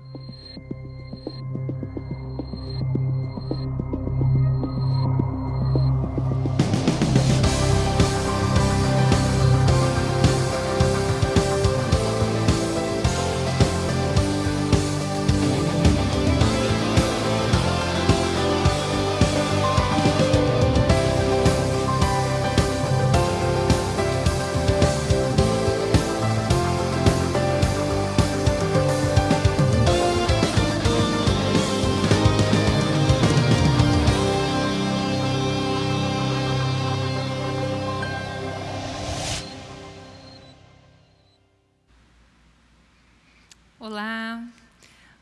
you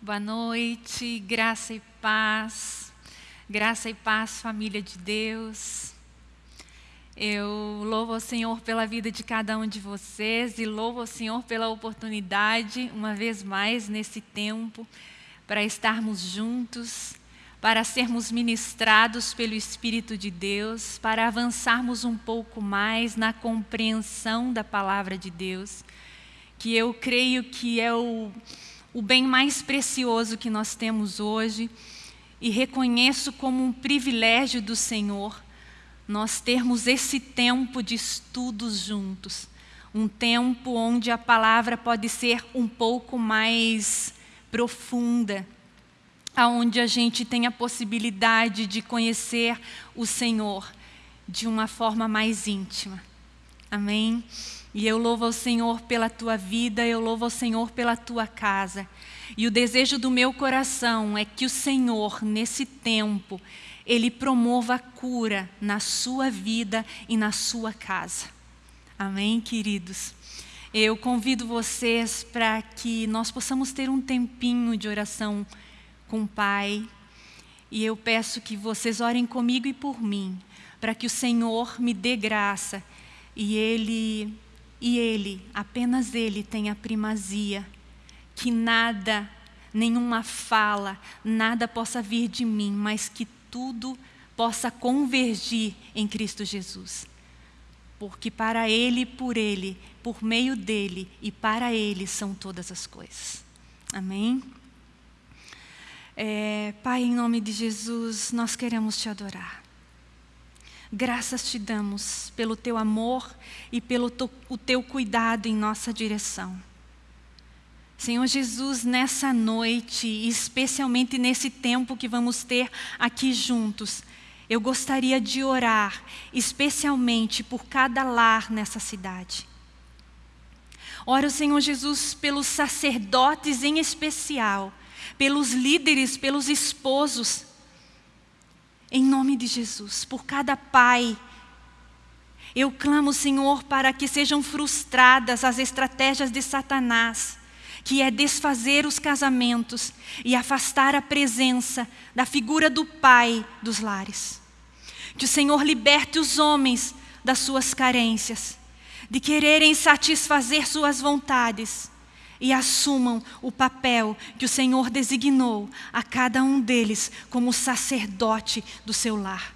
boa noite, graça e paz, graça e paz, família de Deus. Eu louvo ao Senhor pela vida de cada um de vocês e louvo ao Senhor pela oportunidade, uma vez mais nesse tempo, para estarmos juntos, para sermos ministrados pelo Espírito de Deus, para avançarmos um pouco mais na compreensão da palavra de Deus que eu creio que é o, o bem mais precioso que nós temos hoje e reconheço como um privilégio do Senhor nós termos esse tempo de estudos juntos, um tempo onde a palavra pode ser um pouco mais profunda, aonde a gente tem a possibilidade de conhecer o Senhor de uma forma mais íntima. Amém? E eu louvo ao Senhor pela tua vida, eu louvo ao Senhor pela tua casa. E o desejo do meu coração é que o Senhor, nesse tempo, Ele promova a cura na sua vida e na sua casa. Amém, queridos? Eu convido vocês para que nós possamos ter um tempinho de oração com o Pai. E eu peço que vocês orem comigo e por mim, para que o Senhor me dê graça e Ele e Ele, apenas Ele tem a primazia, que nada, nenhuma fala, nada possa vir de mim, mas que tudo possa convergir em Cristo Jesus. Porque para Ele, por Ele, por meio dEle e para Ele são todas as coisas. Amém? É, Pai, em nome de Jesus, nós queremos Te adorar. Graças te damos pelo teu amor e pelo o teu cuidado em nossa direção. Senhor Jesus, nessa noite, especialmente nesse tempo que vamos ter aqui juntos, eu gostaria de orar, especialmente por cada lar nessa cidade. Oro, Senhor Jesus, pelos sacerdotes em especial, pelos líderes, pelos esposos, em nome de Jesus, por cada pai. Eu clamo, Senhor, para que sejam frustradas as estratégias de Satanás, que é desfazer os casamentos e afastar a presença da figura do pai dos lares. Que o Senhor liberte os homens das suas carências, de quererem satisfazer suas vontades e assumam o papel que o Senhor designou a cada um deles como sacerdote do seu lar.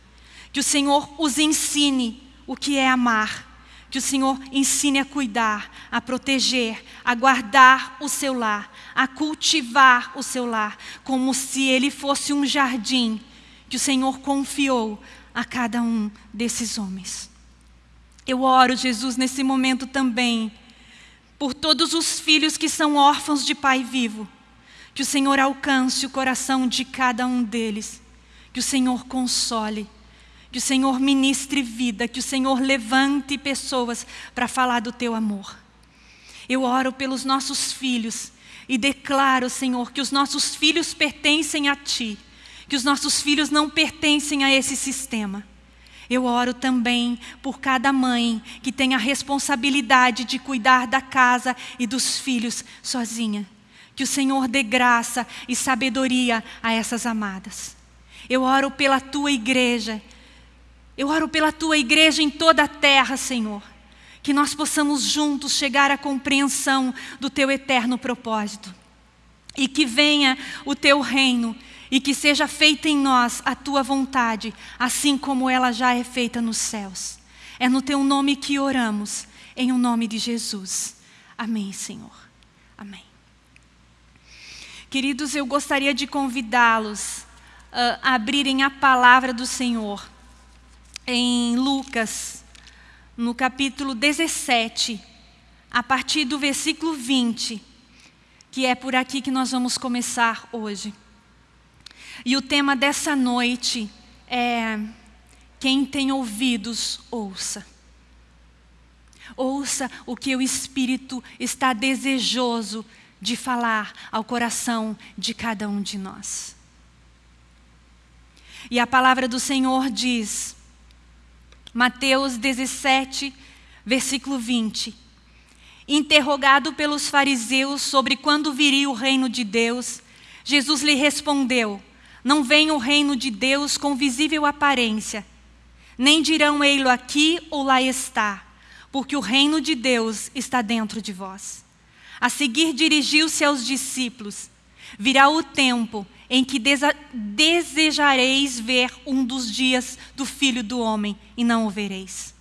Que o Senhor os ensine o que é amar, que o Senhor ensine a cuidar, a proteger, a guardar o seu lar, a cultivar o seu lar, como se ele fosse um jardim que o Senhor confiou a cada um desses homens. Eu oro, Jesus, nesse momento também, por todos os filhos que são órfãos de pai vivo. Que o Senhor alcance o coração de cada um deles. Que o Senhor console. Que o Senhor ministre vida. Que o Senhor levante pessoas para falar do teu amor. Eu oro pelos nossos filhos e declaro, Senhor, que os nossos filhos pertencem a Ti. Que os nossos filhos não pertencem a esse sistema. Eu oro também por cada mãe que tem a responsabilidade de cuidar da casa e dos filhos sozinha. Que o Senhor dê graça e sabedoria a essas amadas. Eu oro pela tua igreja. Eu oro pela tua igreja em toda a terra, Senhor. Que nós possamos juntos chegar à compreensão do teu eterno propósito. E que venha o teu reino e que seja feita em nós a tua vontade, assim como ela já é feita nos céus. É no teu nome que oramos, em o nome de Jesus. Amém, Senhor. Amém. Queridos, eu gostaria de convidá-los uh, a abrirem a palavra do Senhor em Lucas, no capítulo 17, a partir do versículo 20, que é por aqui que nós vamos começar hoje. E o tema dessa noite é quem tem ouvidos, ouça. Ouça o que o Espírito está desejoso de falar ao coração de cada um de nós. E a palavra do Senhor diz, Mateus 17, versículo 20. Interrogado pelos fariseus sobre quando viria o reino de Deus, Jesus lhe respondeu, não vem o reino de Deus com visível aparência, nem dirão ei-lo aqui ou lá está, porque o reino de Deus está dentro de vós. A seguir dirigiu-se aos discípulos. Virá o tempo em que desejareis ver um dos dias do Filho do Homem e não o vereis.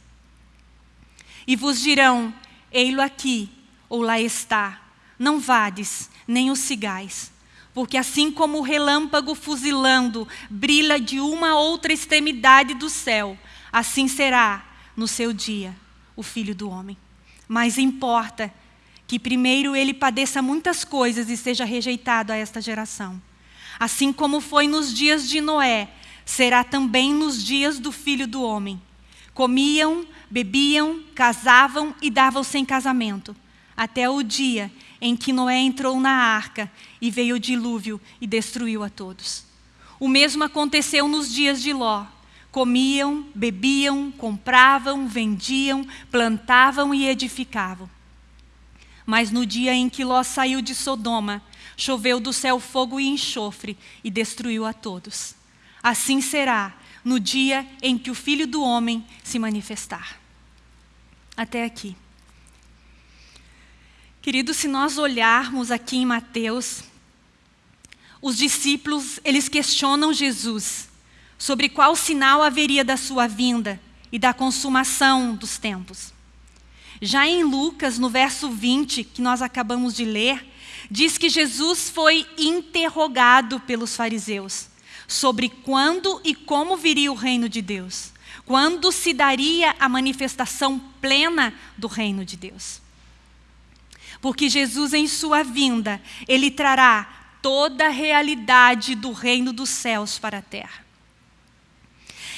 E vos dirão, ei-lo aqui ou lá está. Não vades, nem o sigais. Porque assim como o relâmpago fuzilando brilha de uma outra extremidade do céu, assim será no seu dia o Filho do Homem. Mas importa que primeiro ele padeça muitas coisas e seja rejeitado a esta geração. Assim como foi nos dias de Noé, será também nos dias do Filho do Homem. Comiam, bebiam, casavam e davam-se em casamento, até o dia em que Noé entrou na arca e veio o dilúvio e destruiu a todos. O mesmo aconteceu nos dias de Ló. Comiam, bebiam, compravam, vendiam, plantavam e edificavam. Mas no dia em que Ló saiu de Sodoma, choveu do céu fogo e enxofre e destruiu a todos. Assim será no dia em que o Filho do Homem se manifestar. Até aqui. Queridos, se nós olharmos aqui em Mateus, os discípulos, eles questionam Jesus sobre qual sinal haveria da sua vinda e da consumação dos tempos. Já em Lucas, no verso 20, que nós acabamos de ler, diz que Jesus foi interrogado pelos fariseus sobre quando e como viria o reino de Deus, quando se daria a manifestação plena do reino de Deus. Porque Jesus, em sua vinda, ele trará toda a realidade do reino dos céus para a terra.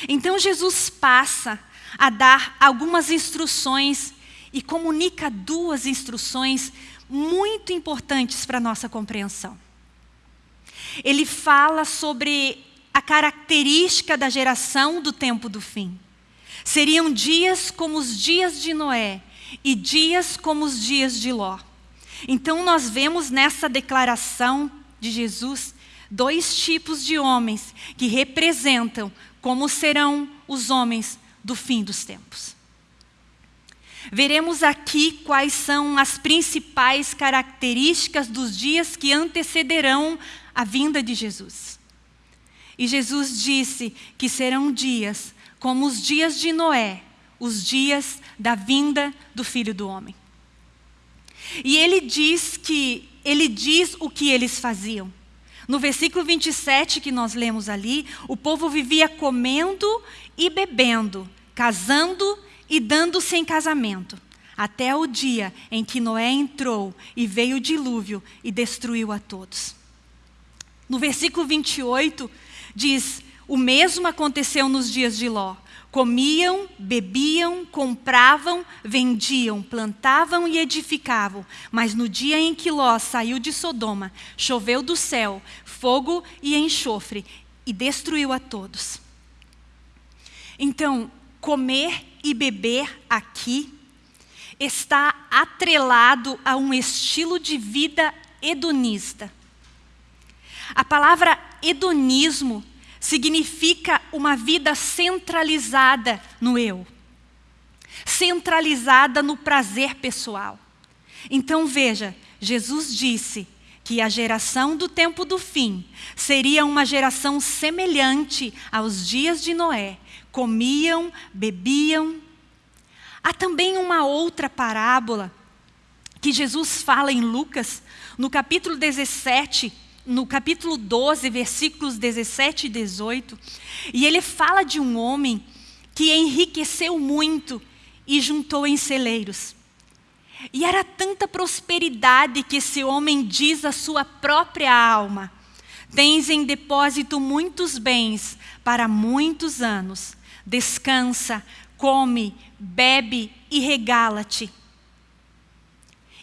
Então Jesus passa a dar algumas instruções e comunica duas instruções muito importantes para a nossa compreensão. Ele fala sobre a característica da geração do tempo do fim. Seriam dias como os dias de Noé e dias como os dias de Ló. Então nós vemos nessa declaração de Jesus dois tipos de homens que representam como serão os homens do fim dos tempos. Veremos aqui quais são as principais características dos dias que antecederão a vinda de Jesus. E Jesus disse que serão dias como os dias de Noé, os dias da vinda do Filho do Homem. E ele diz que ele diz o que eles faziam. No versículo 27 que nós lemos ali, o povo vivia comendo e bebendo, casando e dando-se em casamento, até o dia em que Noé entrou e veio o dilúvio e destruiu a todos. No versículo 28 diz: O mesmo aconteceu nos dias de Ló. Comiam, bebiam, compravam, vendiam, plantavam e edificavam. Mas no dia em que Ló saiu de Sodoma, choveu do céu fogo e enxofre e destruiu a todos. Então, comer e beber aqui está atrelado a um estilo de vida hedonista. A palavra hedonismo significa uma vida centralizada no eu, centralizada no prazer pessoal. Então veja, Jesus disse que a geração do tempo do fim seria uma geração semelhante aos dias de Noé, comiam, bebiam. Há também uma outra parábola que Jesus fala em Lucas, no capítulo 17, no capítulo 12, versículos 17 e 18, e ele fala de um homem que enriqueceu muito e juntou em celeiros. E era tanta prosperidade que esse homem diz à sua própria alma: Tens em depósito muitos bens para muitos anos. Descansa, come, bebe e regala-te.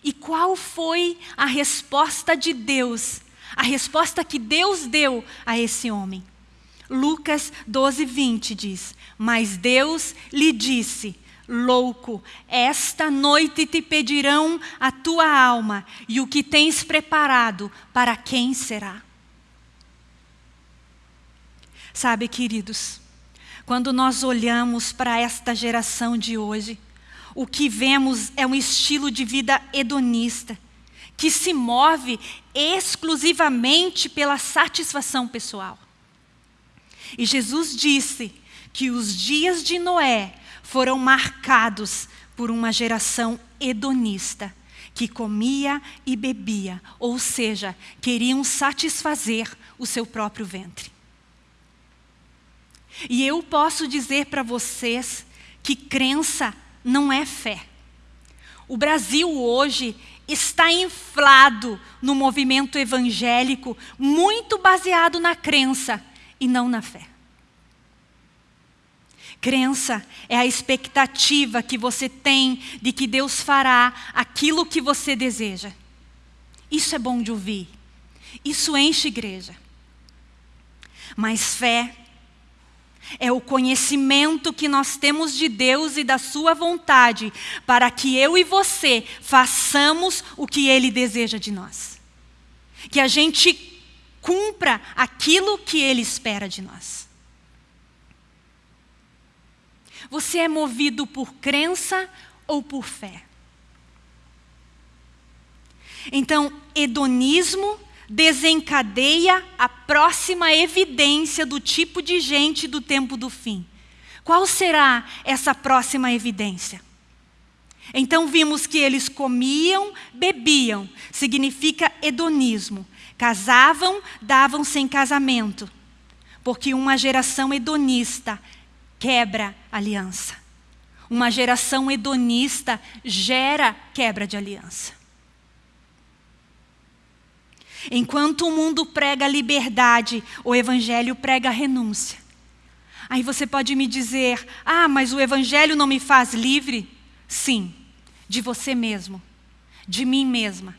E qual foi a resposta de Deus? A resposta que Deus deu a esse homem. Lucas 12, 20 diz: Mas Deus lhe disse: Louco, esta noite te pedirão a tua alma, e o que tens preparado, para quem será? Sabe, queridos, quando nós olhamos para esta geração de hoje, o que vemos é um estilo de vida hedonista, que se move exclusivamente pela satisfação pessoal. E Jesus disse que os dias de Noé foram marcados por uma geração hedonista, que comia e bebia, ou seja, queriam satisfazer o seu próprio ventre. E eu posso dizer para vocês que crença não é fé. O Brasil hoje está inflado no movimento evangélico, muito baseado na crença e não na fé. Crença é a expectativa que você tem de que Deus fará aquilo que você deseja. Isso é bom de ouvir. Isso enche igreja. Mas fé é o conhecimento que nós temos de Deus e da Sua vontade, para que eu e você façamos o que Ele deseja de nós. Que a gente cumpra aquilo que Ele espera de nós. Você é movido por crença ou por fé? Então, hedonismo desencadeia a próxima evidência do tipo de gente do tempo do fim. Qual será essa próxima evidência? Então vimos que eles comiam, bebiam, significa hedonismo. Casavam, davam sem casamento. Porque uma geração hedonista quebra aliança. Uma geração hedonista gera quebra de aliança. Enquanto o mundo prega liberdade, o Evangelho prega renúncia. Aí você pode me dizer: ah, mas o Evangelho não me faz livre? Sim, de você mesmo, de mim mesma.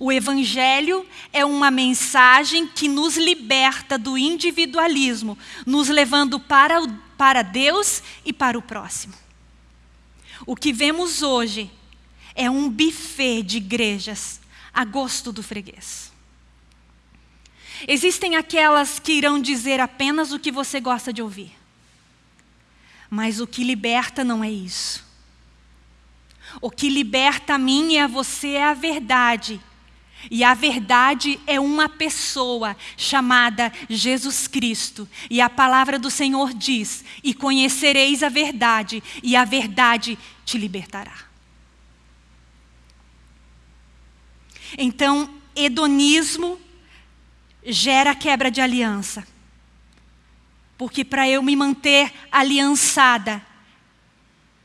O Evangelho é uma mensagem que nos liberta do individualismo, nos levando para, o, para Deus e para o próximo. O que vemos hoje é um buffet de igrejas a gosto do freguês. Existem aquelas que irão dizer apenas o que você gosta de ouvir. Mas o que liberta não é isso. O que liberta a mim e a você é a verdade. E a verdade é uma pessoa chamada Jesus Cristo. E a palavra do Senhor diz: E conhecereis a verdade, e a verdade te libertará. Então, hedonismo gera quebra de aliança. Porque para eu me manter aliançada,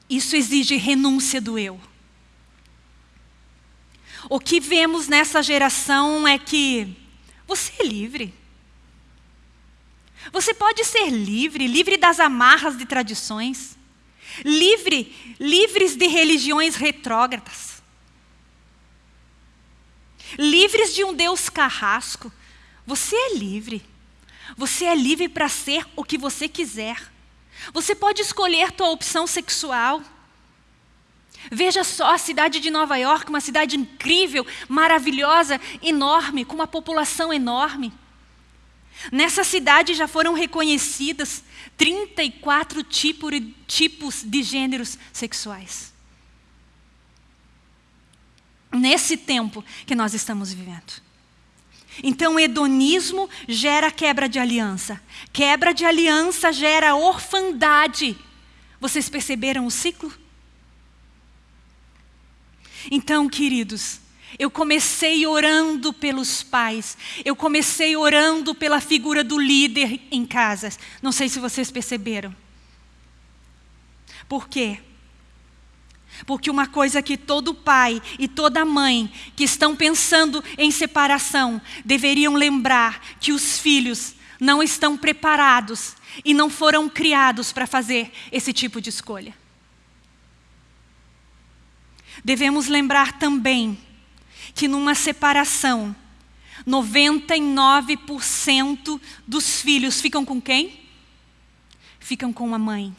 isso exige renúncia do eu. O que vemos nessa geração é que você é livre. Você pode ser livre, livre das amarras de tradições, livre, livres de religiões retrógradas livres de um Deus carrasco. Você é livre. Você é livre para ser o que você quiser. Você pode escolher tua opção sexual. Veja só a cidade de Nova York, uma cidade incrível, maravilhosa, enorme, com uma população enorme. Nessa cidade já foram reconhecidas 34 tipos de gêneros sexuais nesse tempo que nós estamos vivendo. Então, hedonismo gera quebra de aliança. Quebra de aliança gera orfandade. Vocês perceberam o ciclo? Então, queridos, Eu comecei orando pelos pais, eu comecei orando pela figura do líder em casas. Não sei se vocês perceberam. Por quê? Porque uma coisa que todo pai e toda mãe que estão pensando em separação deveriam lembrar que os filhos não estão preparados e não foram criados para fazer esse tipo de escolha. Devemos lembrar também que numa separação, 99% dos filhos ficam com quem? Ficam com a mãe.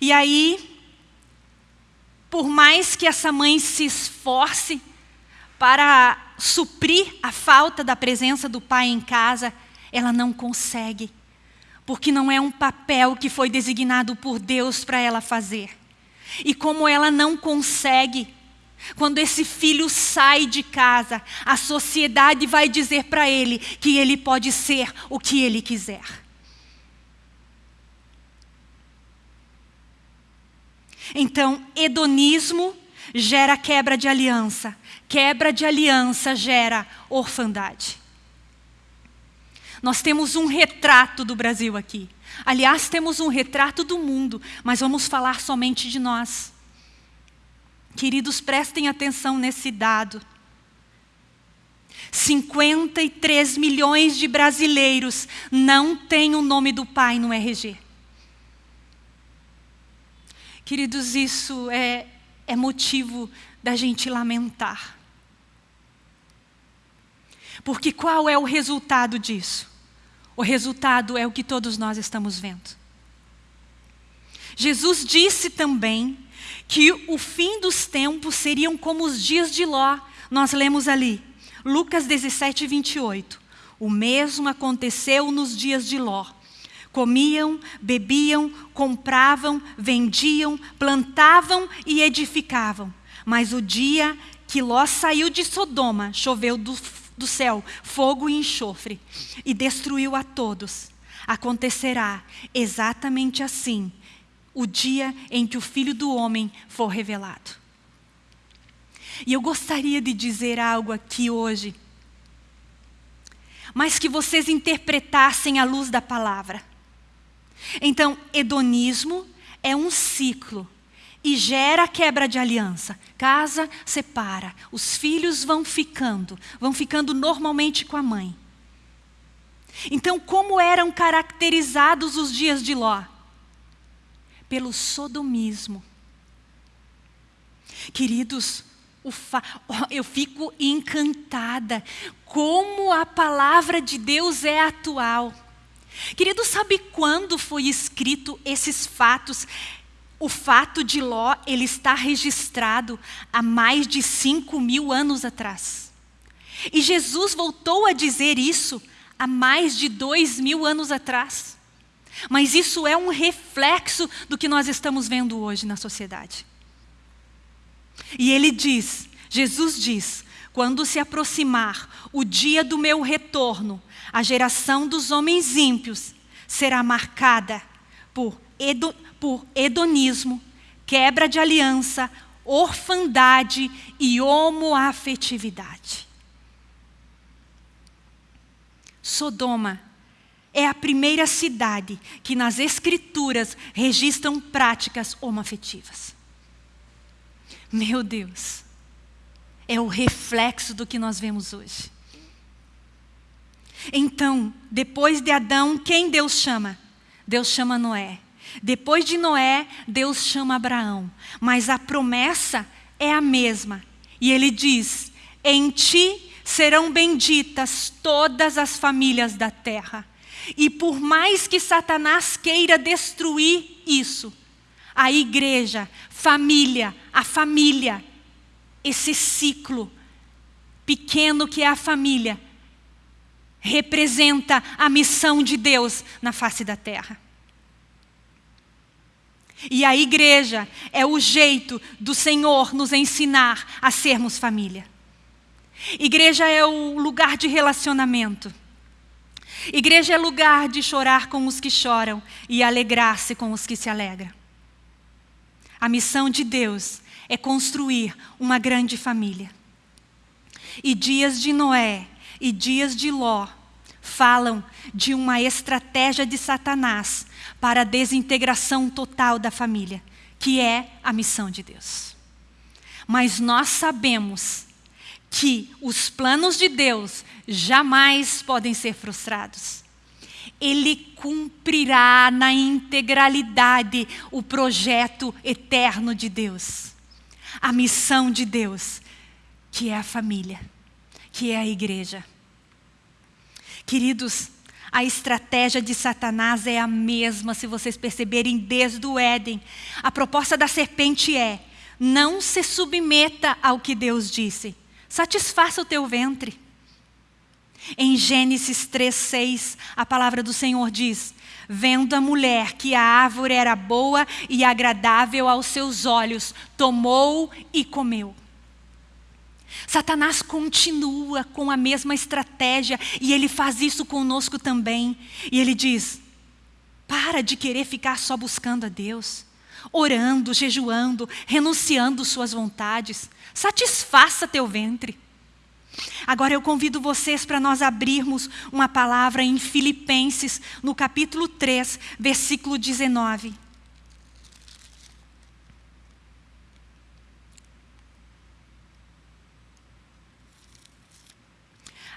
E aí, por mais que essa mãe se esforce para suprir a falta da presença do pai em casa, ela não consegue, porque não é um papel que foi designado por Deus para ela fazer. E como ela não consegue, quando esse filho sai de casa, a sociedade vai dizer para ele que ele pode ser o que ele quiser. Então, hedonismo gera quebra de aliança. Quebra de aliança gera orfandade. Nós temos um retrato do Brasil aqui. Aliás, temos um retrato do mundo, mas vamos falar somente de nós. Queridos, prestem atenção nesse dado. 53 milhões de brasileiros não têm o nome do pai no RG. Queridos, isso é, é motivo da gente lamentar. Porque qual é o resultado disso? O resultado é o que todos nós estamos vendo. Jesus disse também que o fim dos tempos seriam como os dias de Ló. Nós lemos ali, Lucas 17, 28. O mesmo aconteceu nos dias de Ló. Comiam, bebiam, compravam, vendiam, plantavam e edificavam. Mas o dia que Ló saiu de Sodoma, choveu do do céu fogo e enxofre e destruiu a todos. Acontecerá exatamente assim o dia em que o Filho do Homem for revelado. E eu gostaria de dizer algo aqui hoje, mas que vocês interpretassem à luz da palavra. Então, hedonismo é um ciclo e gera quebra de aliança. Casa separa, os filhos vão ficando, vão ficando normalmente com a mãe. Então, como eram caracterizados os dias de Ló? Pelo sodomismo. Queridos, eu fico encantada como a palavra de Deus é atual. Querido, sabe quando foi escrito esses fatos o fato de Ló ele está registrado há mais de cinco mil anos atrás. E Jesus voltou a dizer isso há mais de dois mil anos atrás. Mas isso é um reflexo do que nós estamos vendo hoje na sociedade. E ele diz, Jesus diz, quando se aproximar o dia do meu retorno, a geração dos homens ímpios será marcada por por hedonismo, quebra de aliança, orfandade e homoafetividade. Sodoma é a primeira cidade que nas escrituras registram práticas homoafetivas. Meu Deus, é o reflexo do que nós vemos hoje. Então, depois de Adão, quem Deus chama? Deus chama Noé. Depois de Noé, Deus chama Abraão, mas a promessa é a mesma. E ele diz: Em ti serão benditas todas as famílias da terra. E por mais que Satanás queira destruir isso, a igreja, família, a família, esse ciclo pequeno que é a família, representa a missão de Deus na face da terra. E a igreja é o jeito do Senhor nos ensinar a sermos família. Igreja é o lugar de relacionamento. Igreja é lugar de chorar com os que choram e alegrar-se com os que se alegram. A missão de Deus é construir uma grande família. E dias de Noé e dias de Ló falam de uma estratégia de Satanás para a desintegração total da família, que é a missão de Deus. Mas nós sabemos que os planos de Deus jamais podem ser frustrados. Ele cumprirá na integralidade o projeto eterno de Deus, a missão de Deus, que é a família, que é a igreja. Queridos, a estratégia de Satanás é a mesma, se vocês perceberem, desde o Éden. A proposta da serpente é: não se submeta ao que Deus disse, satisfaça o teu ventre. Em Gênesis 3,6, a palavra do Senhor diz: Vendo a mulher que a árvore era boa e agradável aos seus olhos, tomou e comeu. Satanás continua com a mesma estratégia e ele faz isso conosco também. E ele diz: para de querer ficar só buscando a Deus, orando, jejuando, renunciando suas vontades. Satisfaça teu ventre. Agora eu convido vocês para nós abrirmos uma palavra em Filipenses, no capítulo 3, versículo 19.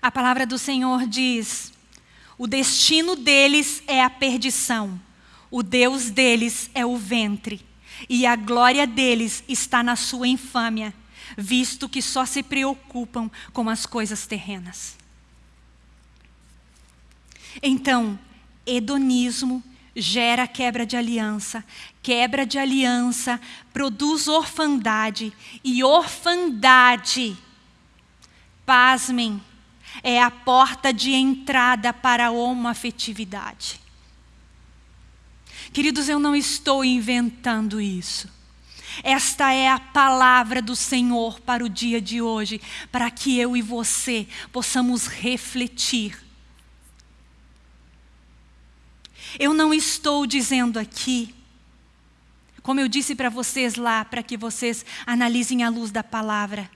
A palavra do Senhor diz: o destino deles é a perdição, o Deus deles é o ventre, e a glória deles está na sua infâmia, visto que só se preocupam com as coisas terrenas. Então, hedonismo gera quebra de aliança, quebra de aliança produz orfandade, e orfandade, pasmem, é a porta de entrada para a homoafetividade. Queridos, eu não estou inventando isso. Esta é a palavra do Senhor para o dia de hoje, para que eu e você possamos refletir. Eu não estou dizendo aqui, como eu disse para vocês lá, para que vocês analisem à luz da palavra,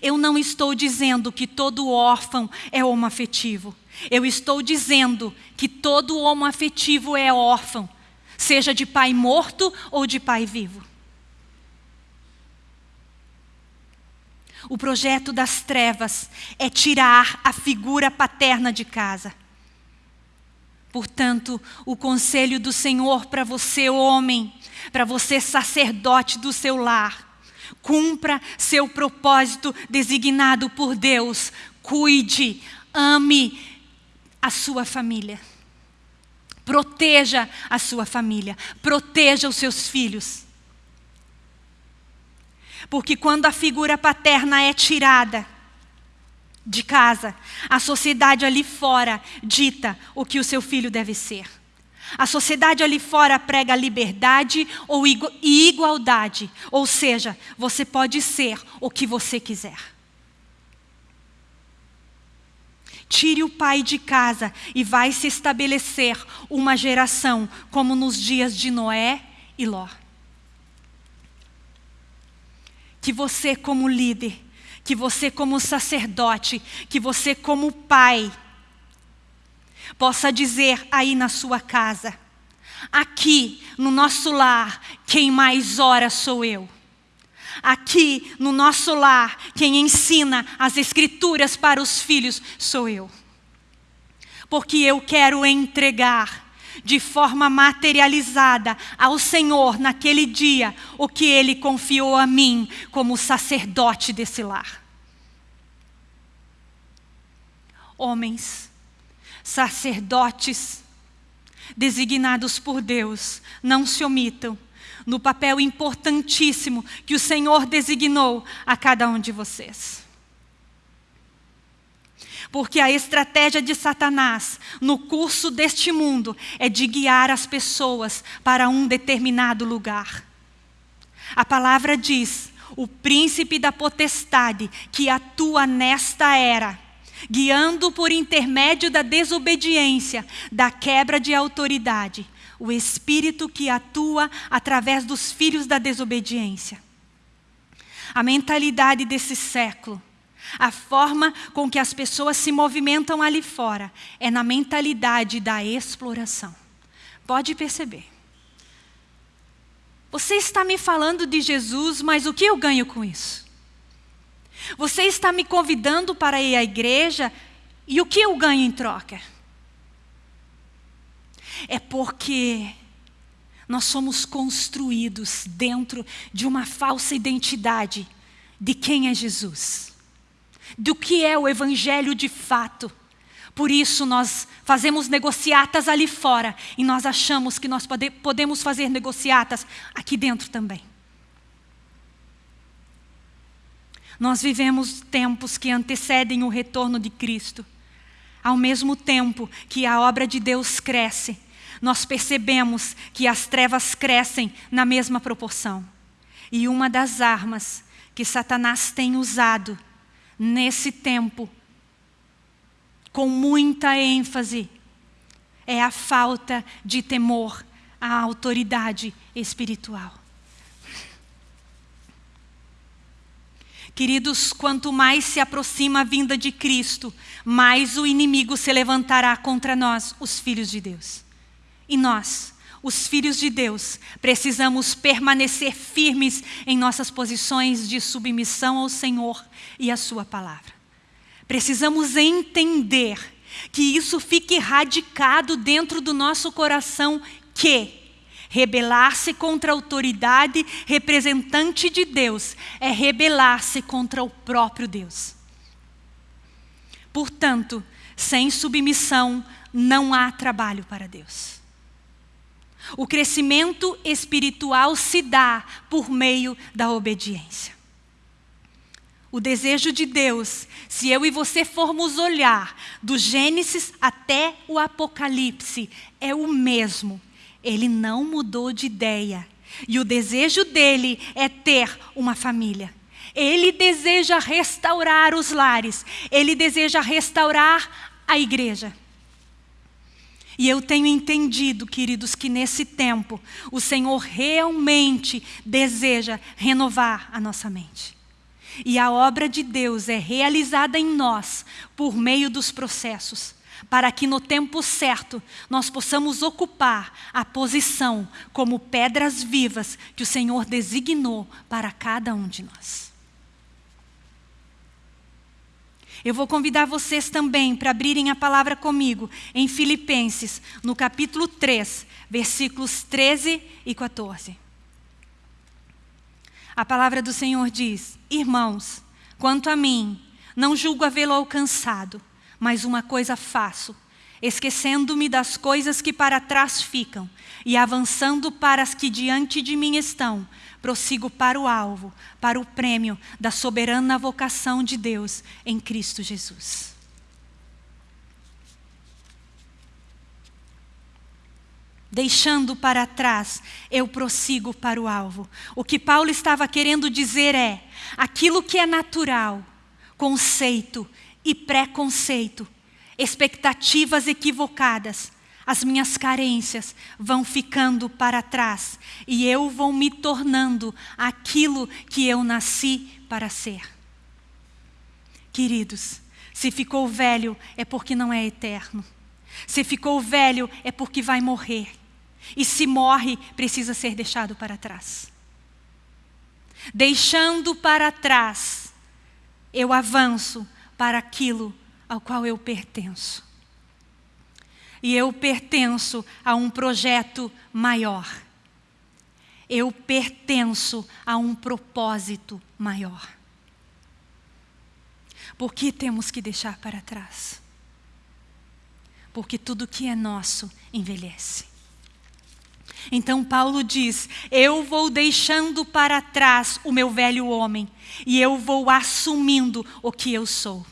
eu não estou dizendo que todo órfão é homoafetivo. Eu estou dizendo que todo homoafetivo é órfão, seja de pai morto ou de pai vivo. O projeto das trevas é tirar a figura paterna de casa. Portanto, o conselho do Senhor para você, homem, para você, sacerdote do seu lar, Cumpra seu propósito designado por Deus. Cuide, ame a sua família. Proteja a sua família. Proteja os seus filhos. Porque quando a figura paterna é tirada de casa, a sociedade ali fora dita o que o seu filho deve ser. A sociedade ali fora prega liberdade ou e igualdade, ou seja, você pode ser o que você quiser. Tire o pai de casa e vai se estabelecer uma geração como nos dias de Noé e Ló. Que você como líder, que você como sacerdote, que você como pai, possa dizer aí na sua casa, aqui no nosso lar, quem mais ora sou eu. Aqui no nosso lar, quem ensina as escrituras para os filhos sou eu. Porque eu quero entregar de forma materializada ao Senhor naquele dia o que Ele confiou a mim como sacerdote desse lar. Homens, sacerdotes designados por Deus, não se omitam no papel importantíssimo que o Senhor designou a cada um de vocês. Porque a estratégia de Satanás no curso deste mundo é de guiar as pessoas para um determinado lugar. A palavra diz: o príncipe da potestade que atua nesta era guiando por intermédio da desobediência, da quebra de autoridade, o espírito que atua através dos filhos da desobediência. A mentalidade desse século, a forma com que as pessoas se movimentam ali fora, é na mentalidade da exploração. Pode perceber. Você está me falando de Jesus, mas o que eu ganho com isso? Você está me convidando para ir à igreja e o que eu ganho em troca? É porque nós somos construídos dentro de uma falsa identidade de quem é Jesus, do que é o Evangelho de fato. Por isso nós fazemos negociatas ali fora e nós achamos que nós pode, podemos fazer negociatas aqui dentro também. Nós vivemos tempos que antecedem o retorno de Cristo. Ao mesmo tempo que a obra de Deus cresce, nós percebemos que as trevas crescem na mesma proporção. E uma das armas que Satanás tem usado nesse tempo, com muita ênfase, é a falta de temor à autoridade espiritual. Queridos, quanto mais se aproxima a vinda de Cristo, mais o inimigo se levantará contra nós, os filhos de Deus. E nós, os filhos de Deus, precisamos permanecer firmes em nossas posições de submissão ao Senhor e à Sua palavra. Precisamos entender que isso fique radicado dentro do nosso coração que rebelar-se contra a autoridade representante de Deus é rebelar-se contra o próprio Deus. Portanto, sem submissão não há trabalho para Deus. O crescimento espiritual se dá por meio da obediência. O desejo de Deus, se eu e você formos olhar do Gênesis até o Apocalipse, é o mesmo. Ele não mudou de ideia. E o desejo dele é ter uma família. Ele deseja restaurar os lares. Ele deseja restaurar a igreja. E eu tenho entendido, queridos, que nesse tempo o Senhor realmente deseja renovar a nossa mente. E a obra de Deus é realizada em nós por meio dos processos, para que no tempo certo nós possamos ocupar a posição como pedras vivas que o Senhor designou para cada um de nós. Eu vou convidar vocês também para abrirem a palavra comigo em Filipenses, no capítulo 3, versículos 13 e 14. A palavra do Senhor diz: Irmãos, quanto a mim, não julgo havê-lo alcançado, mas uma coisa faço, esquecendo-me das coisas que para trás ficam e avançando para as que diante de mim estão, prossigo para o alvo, para o prêmio da soberana vocação de Deus em Cristo Jesus. Deixando para trás, eu prossigo para o alvo. O que Paulo estava querendo dizer é: aquilo que é natural, conceito e preconceito, expectativas equivocadas, as minhas carências vão ficando para trás e eu vou me tornando aquilo que eu nasci para ser. Queridos, se ficou velho é porque não é eterno. Se ficou velho é porque vai morrer. E se morre, precisa ser deixado para trás. Deixando para trás, eu avanço para aquilo ao qual eu pertenço e eu pertenço a um projeto maior. Eu pertenço a um propósito maior. Por que temos que deixar para trás? Porque tudo que é nosso envelhece. Então Paulo diz: Eu vou deixando para trás o meu velho homem e eu vou assumindo o que eu sou.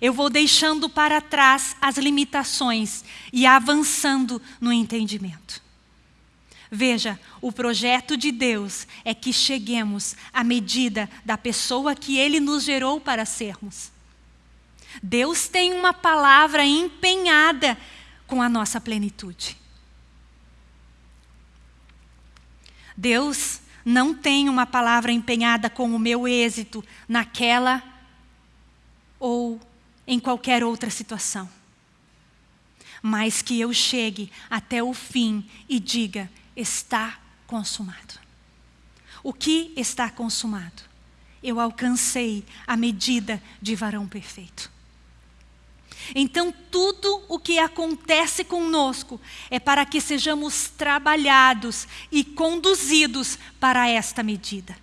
Eu vou deixando para trás as limitações e avançando no entendimento. Veja, o projeto de Deus é que cheguemos à medida da pessoa que Ele nos gerou para sermos. Deus tem uma palavra empenhada com a nossa plenitude. Deus não tem uma palavra empenhada com o meu êxito naquela ou em qualquer outra situação. Mas que eu chegue até o fim e diga: está consumado. O que está consumado? Eu alcancei a medida de varão perfeito. Então, tudo o que acontece conosco é para que sejamos trabalhados e conduzidos para esta medida.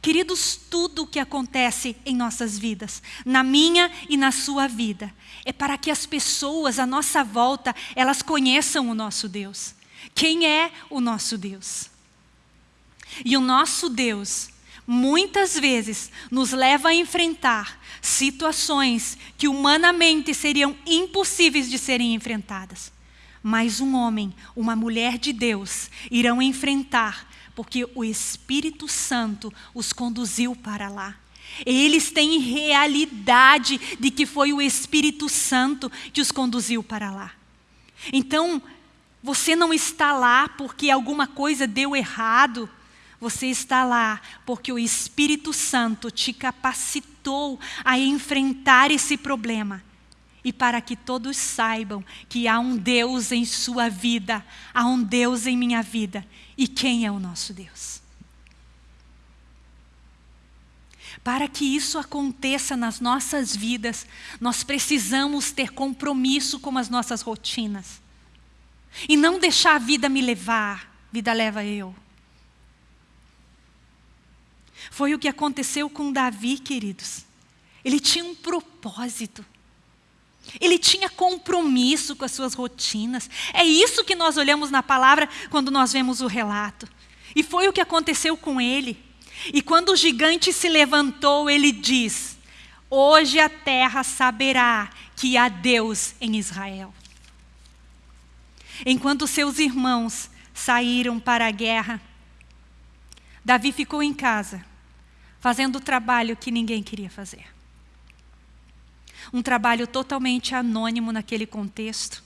Queridos, tudo o que acontece em nossas vidas, na minha e na sua vida, é para que as pessoas à nossa volta, elas conheçam o nosso Deus. Quem é o nosso Deus? E o nosso Deus, muitas vezes, nos leva a enfrentar situações que humanamente seriam impossíveis de serem enfrentadas. Mas um homem, uma mulher de Deus irão enfrentar, porque o Espírito Santo os conduziu para lá. Eles têm realidade de que foi o Espírito Santo que os conduziu para lá. Então, você não está lá porque alguma coisa deu errado. Você está lá porque o Espírito Santo te capacitou a enfrentar esse problema. E para que todos saibam que há um Deus em sua vida, há um Deus em minha vida. E quem é o nosso Deus? Para que isso aconteça nas nossas vidas, nós precisamos ter compromisso com as nossas rotinas. E não deixar a vida me levar, vida leva eu. Foi o que aconteceu com Davi, queridos. Ele tinha um propósito. Ele tinha compromisso com as suas rotinas. É isso que nós olhamos na palavra quando nós vemos o relato. E foi o que aconteceu com ele. E quando o gigante se levantou, ele diz: Hoje a terra saberá que há Deus em Israel. Enquanto seus irmãos saíram para a guerra, Davi ficou em casa fazendo o trabalho que ninguém queria fazer. Um trabalho totalmente anônimo naquele contexto.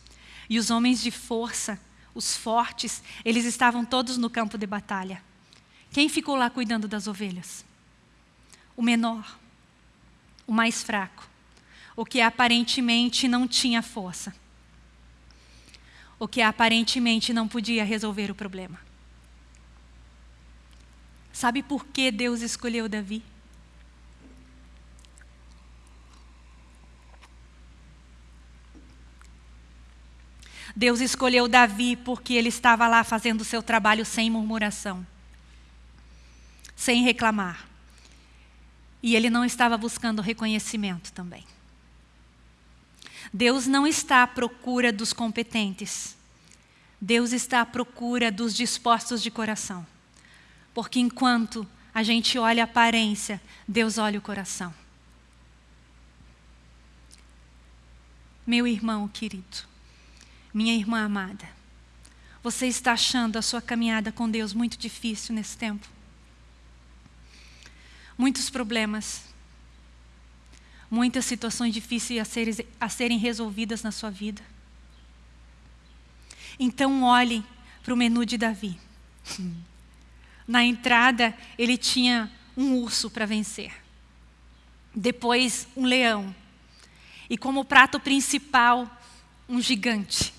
E os homens de força, os fortes, eles estavam todos no campo de batalha. Quem ficou lá cuidando das ovelhas? O menor, o mais fraco, o que aparentemente não tinha força, o que aparentemente não podia resolver o problema. Sabe por que Deus escolheu Davi? Deus escolheu Davi porque ele estava lá fazendo o seu trabalho sem murmuração, sem reclamar. E ele não estava buscando reconhecimento também. Deus não está à procura dos competentes. Deus está à procura dos dispostos de coração. Porque enquanto a gente olha a aparência, Deus olha o coração. Meu irmão querido, minha irmã amada, você está achando a sua caminhada com Deus muito difícil nesse tempo? Muitos problemas, muitas situações difíceis a serem, a serem resolvidas na sua vida. Então olhe para o menu de Davi. Na entrada, ele tinha um urso para vencer. Depois, um leão. E como prato principal, um gigante.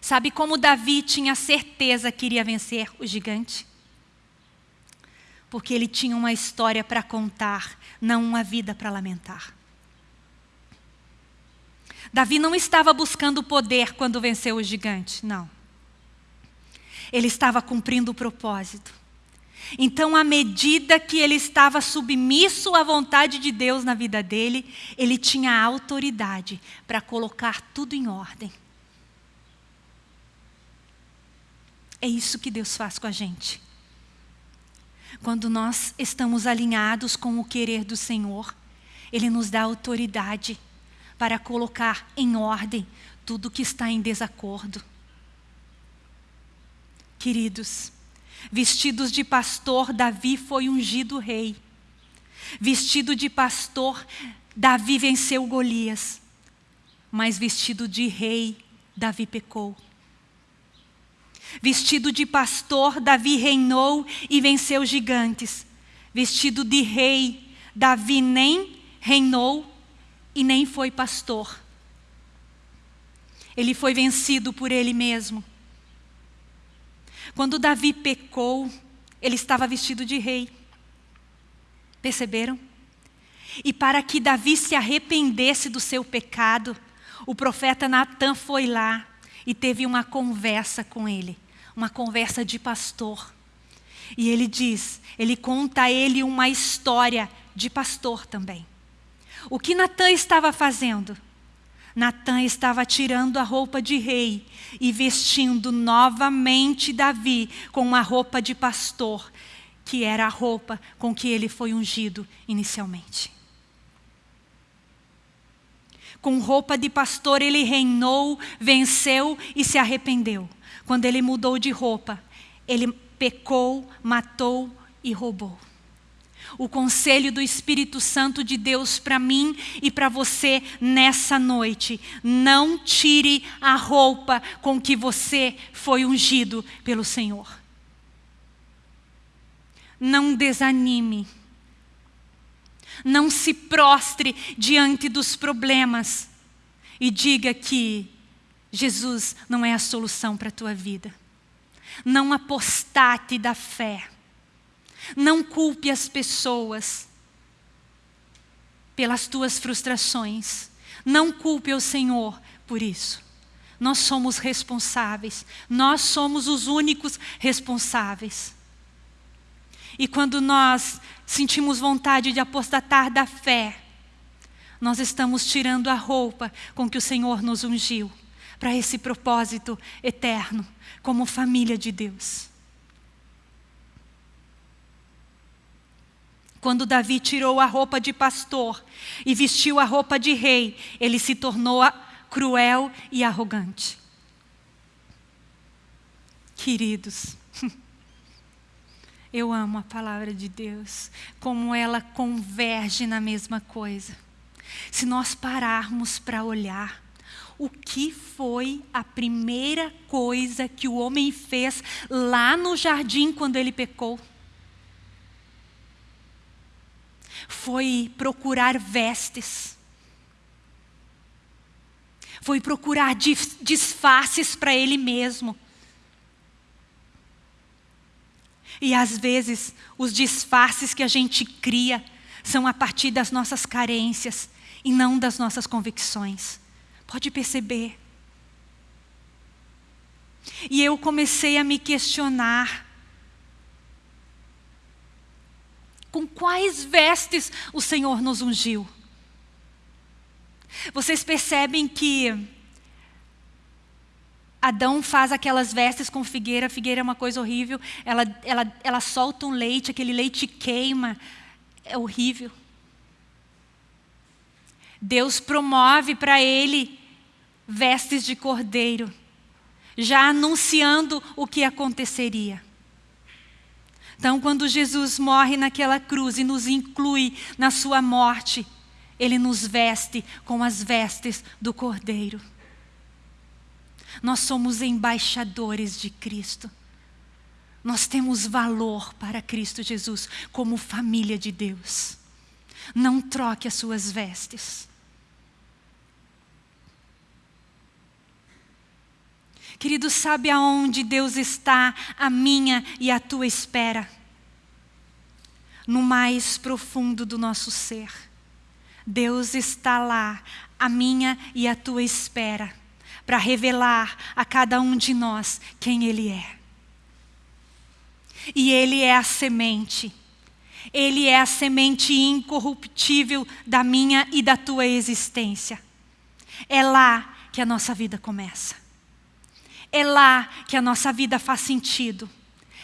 Sabe como Davi tinha certeza que iria vencer o gigante? Porque ele tinha uma história para contar, não uma vida para lamentar. Davi não estava buscando poder quando venceu o gigante, não ele estava cumprindo o propósito. Então, à medida que ele estava submisso à vontade de Deus na vida dele, ele tinha autoridade para colocar tudo em ordem. É isso que Deus faz com a gente. Quando nós estamos alinhados com o querer do Senhor, Ele nos dá autoridade para colocar em ordem tudo que está em desacordo. Queridos, vestidos de pastor, Davi foi ungido rei. Vestido de pastor, Davi venceu Golias. Mas vestido de rei, Davi pecou. Vestido de pastor, Davi reinou e venceu gigantes. Vestido de rei, Davi nem reinou e nem foi pastor. Ele foi vencido por ele mesmo. Quando Davi pecou, ele estava vestido de rei. Perceberam? E para que Davi se arrependesse do seu pecado, o profeta Natan foi lá e teve uma conversa com ele, uma conversa de pastor. E ele diz, ele conta a ele uma história de pastor também. O que Natan estava fazendo? Natan estava tirando a roupa de rei e vestindo novamente Davi com uma roupa de pastor, que era a roupa com que ele foi ungido inicialmente. Com roupa de pastor ele reinou, venceu e se arrependeu. Quando ele mudou de roupa, ele pecou, matou e roubou. O conselho do Espírito Santo de Deus para mim e para você nessa noite. Não tire a roupa com que você foi ungido pelo Senhor. Não desanime. Não se prostre diante dos problemas e diga que Jesus não é a solução para a tua vida. Não apostate da fé. Não culpe as pessoas pelas tuas frustrações. Não culpe o Senhor por isso. Nós somos responsáveis. Nós somos os únicos responsáveis. E quando nós sentimos vontade de apostatar da fé, nós estamos tirando a roupa com que o Senhor nos ungiu para esse propósito eterno, como família de Deus. Quando Davi tirou a roupa de pastor e vestiu a roupa de rei, ele se tornou cruel e arrogante. Queridos, eu amo a palavra de Deus, como ela converge na mesma coisa. Se nós pararmos para olhar, o que foi a primeira coisa que o homem fez lá no jardim quando ele pecou? Foi procurar vestes, foi procurar disfarces para ele mesmo. E às vezes os disfarces que a gente cria são a partir das nossas carências e não das nossas convicções. Pode perceber. E eu comecei a me questionar Com quais vestes o Senhor nos ungiu? Vocês percebem que Adão faz aquelas vestes com figueira, a figueira é uma coisa horrível, ela, ela, ela solta um leite, aquele leite queima, é horrível. Deus promove para ele vestes de cordeiro, já anunciando o que aconteceria. Então, quando Jesus morre naquela cruz e nos inclui na sua morte, ele nos veste com as vestes do Cordeiro. Nós somos embaixadores de Cristo. Nós temos valor para Cristo Jesus como família de Deus. Não troque as suas vestes. Querido, sabe aonde Deus está a minha e a tua espera? No mais profundo do nosso ser. Deus está lá, a minha e a tua espera, para revelar a cada um de nós quem Ele é. E Ele é a semente. Ele é a semente incorruptível da minha e da tua existência. É lá que a nossa vida começa. É lá que a nossa vida faz sentido.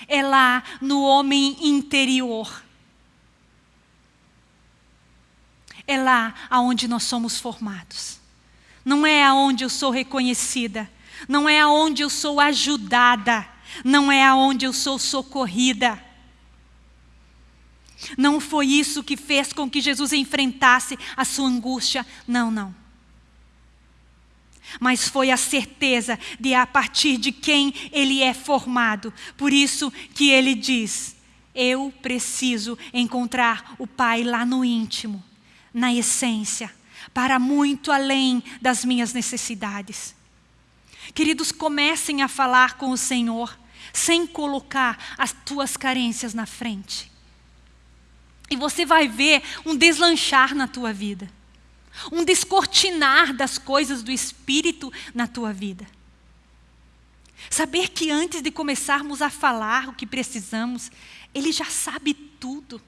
É lá no homem interior. É lá aonde nós somos formados. Não é aonde eu sou reconhecida. Não é aonde eu sou ajudada. Não é aonde eu sou socorrida. Não foi isso que fez com que Jesus enfrentasse a sua angústia. Não, não. Mas foi a certeza de a partir de quem ele é formado. Por isso que ele diz: eu preciso encontrar o Pai lá no íntimo, na essência, para muito além das minhas necessidades. Queridos, comecem a falar com o Senhor sem colocar as tuas carências na frente. E você vai ver um deslanchar na tua vida um descortinar das coisas do Espírito na tua vida. Saber que antes de começarmos a falar o que precisamos, Ele já sabe tudo.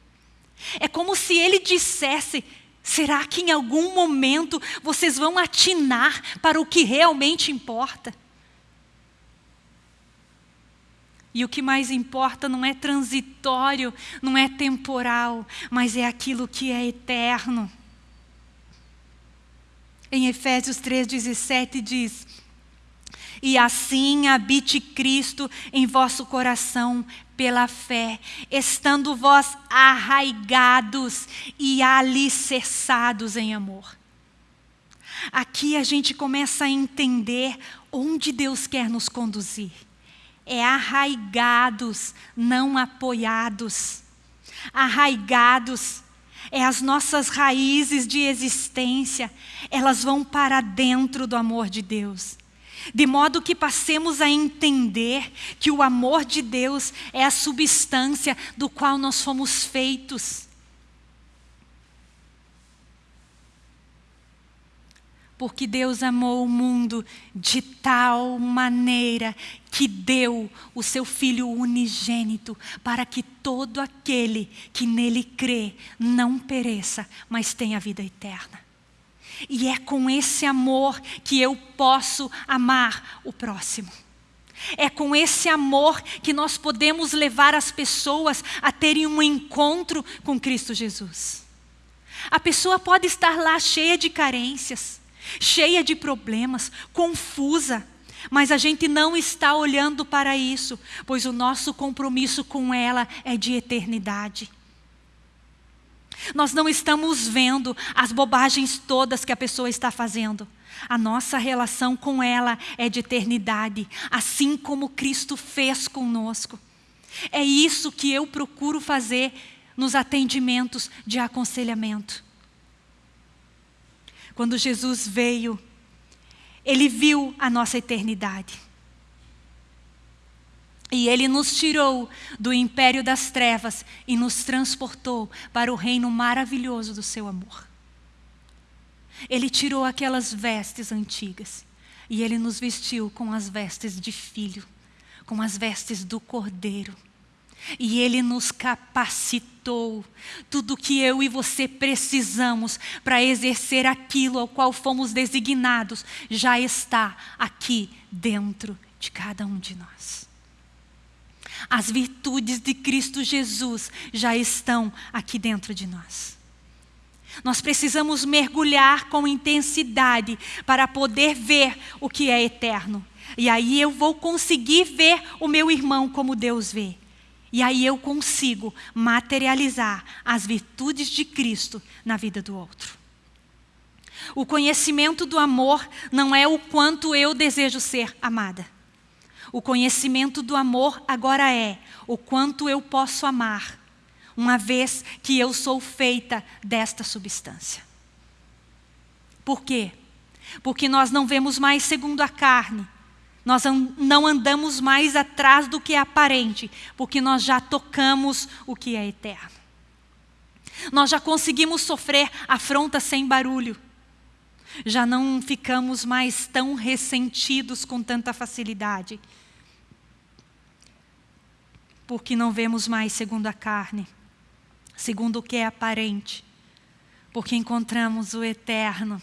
É como se Ele dissesse: será que em algum momento vocês vão atinar para o que realmente importa? E o que mais importa não é transitório, não é temporal, mas é aquilo que é eterno. Em Efésios 3,17 diz: E assim habite Cristo em vosso coração pela fé, estando vós arraigados e alicerçados em amor. Aqui a gente começa a entender onde Deus quer nos conduzir. É arraigados, não apoiados. Arraigados é as nossas raízes de existência, elas vão para dentro do amor de Deus. De modo que passemos a entender que o amor de Deus é a substância do qual nós fomos feitos. Porque Deus amou o mundo de tal maneira que deu o seu Filho unigênito para que todo aquele que nele crê não pereça, mas tenha vida eterna. E é com esse amor que eu posso amar o próximo. É com esse amor que nós podemos levar as pessoas a terem um encontro com Cristo Jesus. A pessoa pode estar lá cheia de carências, cheia de problemas, confusa, mas a gente não está olhando para isso, pois o nosso compromisso com ela é de eternidade. Nós não estamos vendo as bobagens todas que a pessoa está fazendo. A nossa relação com ela é de eternidade, assim como Cristo fez conosco. É isso que eu procuro fazer nos atendimentos de aconselhamento. Quando Jesus veio, Ele viu a nossa eternidade. E Ele nos tirou do império das trevas e nos transportou para o reino maravilhoso do Seu amor. Ele tirou aquelas vestes antigas e Ele nos vestiu com as vestes de filho, com as vestes do cordeiro. E Ele nos capacitou. Tudo que eu e você precisamos para exercer aquilo ao qual fomos designados já está aqui dentro de cada um de nós. As virtudes de Cristo Jesus já estão aqui dentro de nós. Nós precisamos mergulhar com intensidade para poder ver o que é eterno. E aí eu vou conseguir ver o meu irmão como Deus vê. E aí eu consigo materializar as virtudes de Cristo na vida do outro. O conhecimento do amor não é o quanto eu desejo ser amada. O conhecimento do amor agora é o quanto eu posso amar, uma vez que eu sou feita desta substância. Por quê? Porque nós não vemos mais segundo a carne, nós não andamos mais atrás do que é aparente, porque nós já tocamos o que é eterno. Nós já conseguimos sofrer afronta sem barulho. Já não ficamos mais tão ressentidos com tanta facilidade. Porque não vemos mais segundo a carne, segundo o que é aparente. Porque encontramos o eterno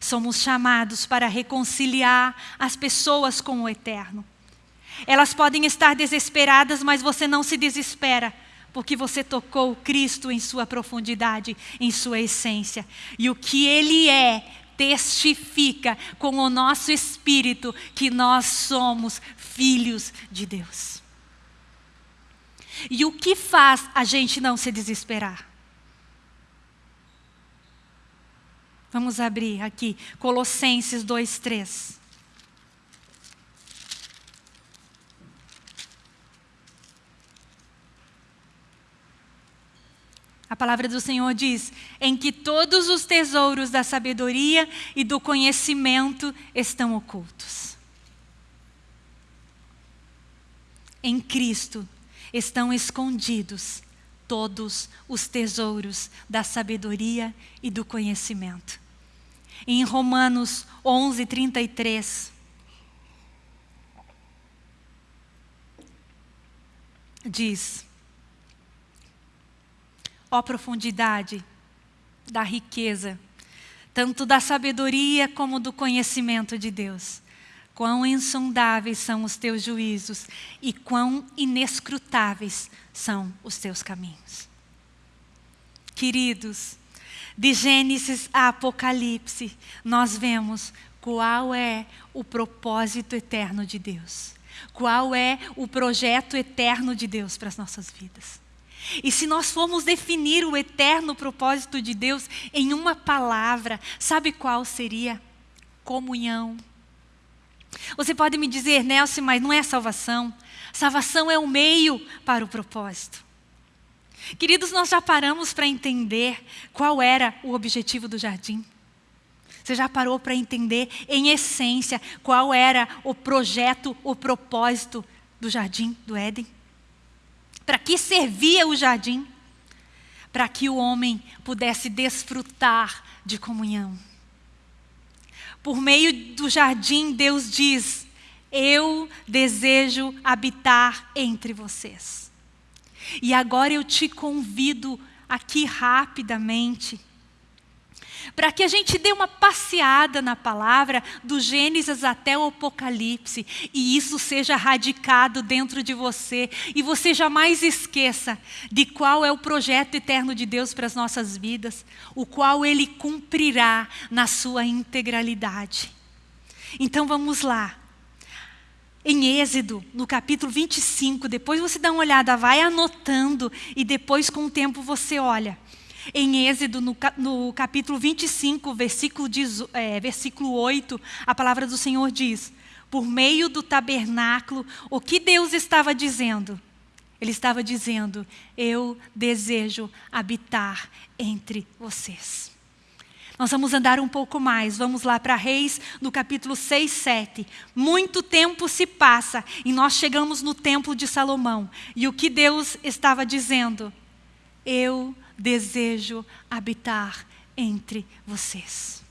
Somos chamados para reconciliar as pessoas com o eterno. Elas podem estar desesperadas, mas você não se desespera, porque você tocou Cristo em sua profundidade, em sua essência. E o que Ele é, testifica com o nosso espírito que nós somos filhos de Deus. E o que faz a gente não se desesperar? Vamos abrir aqui, Colossenses 2, 3. A palavra do Senhor diz: em que todos os tesouros da sabedoria e do conhecimento estão ocultos. Em Cristo estão escondidos todos os tesouros da sabedoria e do conhecimento. Em Romanos 11, 33. Diz: Ó profundidade da riqueza, tanto da sabedoria como do conhecimento de Deus. Quão insondáveis são os teus juízos e quão inescrutáveis são os teus caminhos. Queridos, de Gênesis a Apocalipse, nós vemos qual é o propósito eterno de Deus. Qual é o projeto eterno de Deus para as nossas vidas. E se nós formos definir o eterno propósito de Deus em uma palavra, sabe qual seria? Comunhão. Você pode me dizer, Nelson, mas não é salvação. Salvação é o meio para o propósito. Queridos, nós já paramos para entender qual era o objetivo do jardim? Você já parou para entender, em essência, qual era o projeto, o propósito do jardim do Éden? Para que servia o jardim? Para que o homem pudesse desfrutar de comunhão. Por meio do jardim, Deus diz: Eu desejo habitar entre vocês. E agora eu te convido aqui rapidamente para que a gente dê uma passeada na palavra do Gênesis até o Apocalipse e isso seja radicado dentro de você e você jamais esqueça de qual é o projeto eterno de Deus para as nossas vidas, o qual ele cumprirá na sua integralidade. Então vamos lá. Em Êxodo, no capítulo 25, depois você dá uma olhada, vai anotando e depois com o tempo você olha. Em Êxodo, no, capítulo 25, versículo, é, versículo 8, a palavra do Senhor diz: Por meio do tabernáculo, o que Deus estava dizendo? Ele estava dizendo: Eu desejo habitar entre vocês. Nós vamos andar um pouco mais, vamos lá para Reis, no capítulo 6, 7. Muito tempo se passa e nós chegamos no templo de Salomão. E o que Deus estava dizendo? Eu desejo habitar entre vocês.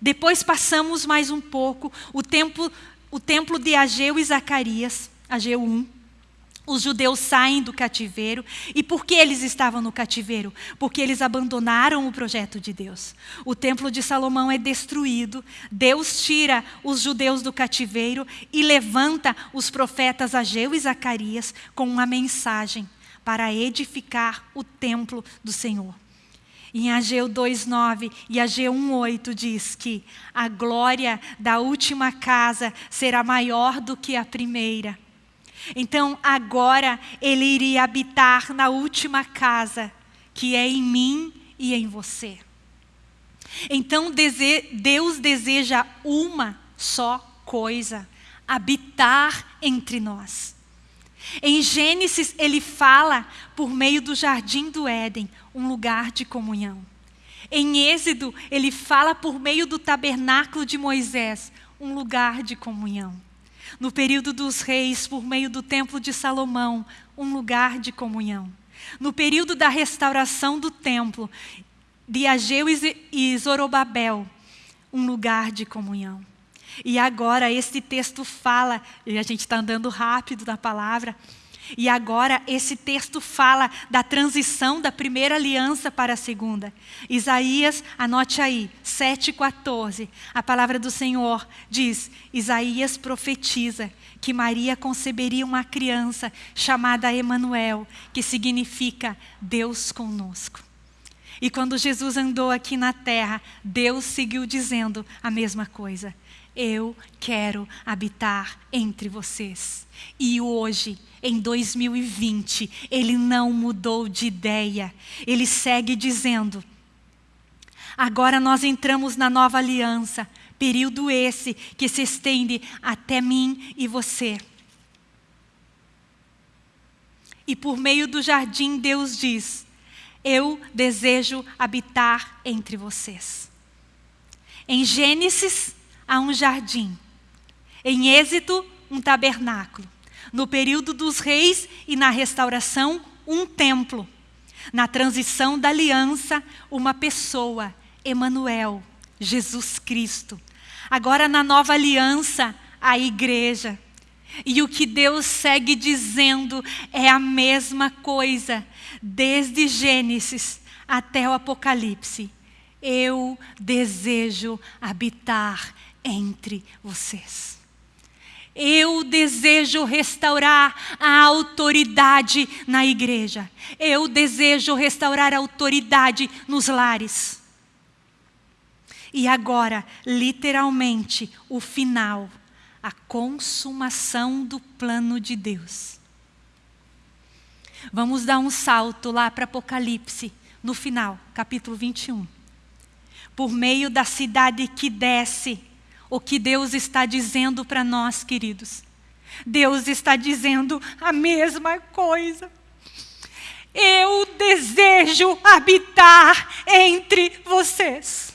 Depois passamos mais um pouco, o templo, o templo de Ageu e Zacarias, Ageu 1. Os judeus saem do cativeiro. E por que eles estavam no cativeiro? Porque eles abandonaram o projeto de Deus. O templo de Salomão é destruído. Deus tira os judeus do cativeiro e levanta os profetas Ageu e Zacarias com uma mensagem para edificar o templo do Senhor. Em Ageu 2:9 e Ageu 1:8 diz que a glória da última casa será maior do que a primeira. Então, agora ele iria habitar na última casa, que é em mim e em você. Então, Deus deseja uma só coisa: habitar entre nós. Em Gênesis, ele fala por meio do jardim do Éden, um lugar de comunhão. Em Êxodo, ele fala por meio do tabernáculo de Moisés, um lugar de comunhão. No período dos reis, por meio do templo de Salomão, um lugar de comunhão. No período da restauração do templo, de Ageu e Zorobabel, um lugar de comunhão. E agora esse texto fala, e a gente está andando rápido na palavra, e agora esse texto fala da transição da primeira aliança para a segunda. Isaías, anote aí, 7,14. A palavra do Senhor diz: Isaías profetiza que Maria conceberia uma criança chamada Emanuel, que significa Deus conosco. E quando Jesus andou aqui na terra, Deus seguiu dizendo a mesma coisa. Eu quero habitar entre vocês. E hoje, em 2020, ele não mudou de ideia. Ele segue dizendo: Agora nós entramos na nova aliança, período esse que se estende até mim e você. E por meio do jardim, Deus diz: Eu desejo habitar entre vocês. Em Gênesis, há um jardim. Em Êxodo, um tabernáculo. No período dos reis e na restauração, um templo. Na transição da aliança, uma pessoa, Emanuel, Jesus Cristo. Agora na nova aliança, a igreja. E o que Deus segue dizendo é a mesma coisa, desde Gênesis até o Apocalipse. Eu desejo habitar entre vocês. Eu desejo restaurar a autoridade na igreja. Eu desejo restaurar a autoridade nos lares. E agora, literalmente, o final, a consumação do plano de Deus. Vamos dar um salto lá para Apocalipse, no final, capítulo 21. Por meio da cidade que desce, o que Deus está dizendo para nós, queridos. Deus está dizendo a mesma coisa. Eu desejo habitar entre vocês.